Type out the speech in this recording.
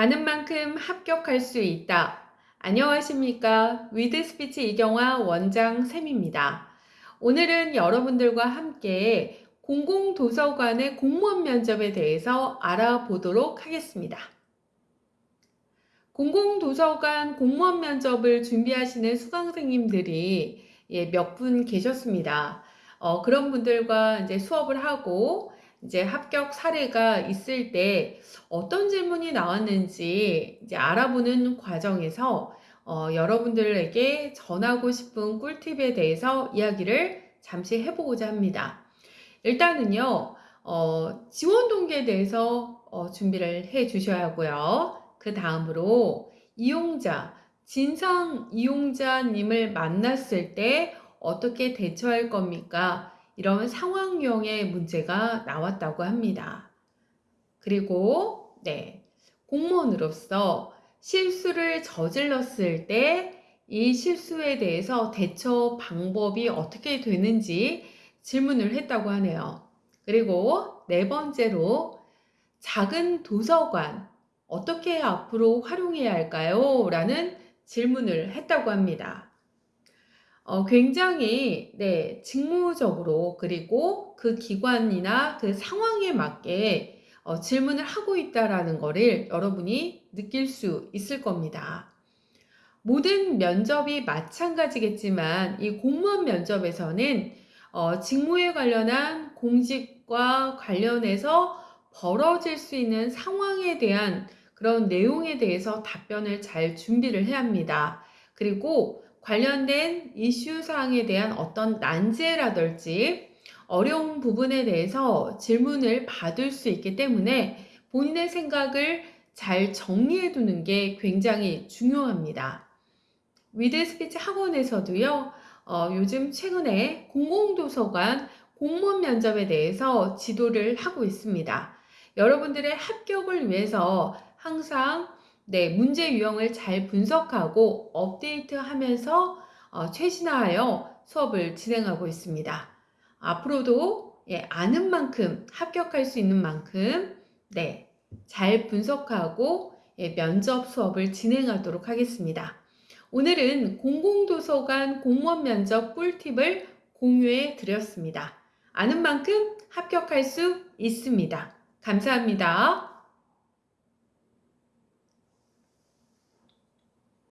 아는 만큼 합격할 수 있다. 안녕하십니까. 위드스피치 이경화 원장 쌤입니다. 오늘은 여러분들과 함께 공공도서관의 공무원 면접에 대해서 알아보도록 하겠습니다. 공공도서관 공무원 면접을 준비하시는 수강생님들이 예, 몇 분 계셨습니다. 어, 그런 분들과 이제 수업을 하고 이제 합격 사례가 있을 때 어떤 질문이 나왔는지 이제 알아보는 과정에서 어, 여러분들에게 전하고 싶은 꿀팁에 대해서 이야기를 잠시 해보고자 합니다. 일단은요, 어, 지원 동기에 대해서 어, 준비를 해 주셔야 하고요. 그 다음으로 이용자, 진상 이용자님을 만났을 때 어떻게 대처할 겁니까? 이런 상황형의 문제가 나왔다고 합니다. 그리고 네, 공무원으로서 실수를 저질렀을 때 이 실수에 대해서 대처 방법이 어떻게 되는지 질문을 했다고 하네요. 그리고 네 번째로 작은 도서관 어떻게 앞으로 활용해야 할까요? 라는 질문을 했다고 합니다. 어, 굉장히 네, 직무적으로 그리고 그 기관이나 그 상황에 맞게 어, 질문을 하고 있다라는 것을 여러분이 느낄 수 있을 겁니다. 모든 면접이 마찬가지겠지만 이 공무원 면접에서는 어, 직무에 관련한 공직과 관련해서 벌어질 수 있는 상황에 대한 그런 내용에 대해서 답변을 잘 준비를 해야 합니다. 그리고 관련된 이슈 사항에 대한 어떤 난제라든지 어려운 부분에 대해서 질문을 받을 수 있기 때문에 본인의 생각을 잘 정리해 두는 게 굉장히 중요합니다. 위드 스피치 학원에서도요, 어, 요즘 최근에 공공도서관 공무원 면접에 대해서 지도를 하고 있습니다. 여러분들의 합격을 위해서 항상 네, 문제 유형을 잘 분석하고 업데이트하면서 어, 최신화하여 수업을 진행하고 있습니다. 앞으로도 예, 아는 만큼 합격할 수 있는 만큼 네, 잘 분석하고 예, 면접 수업을 진행하도록 하겠습니다. 오늘은 공공도서관 공무원 면접 꿀팁을 공유해 드렸습니다. 아는 만큼 합격할 수 있습니다. 감사합니다.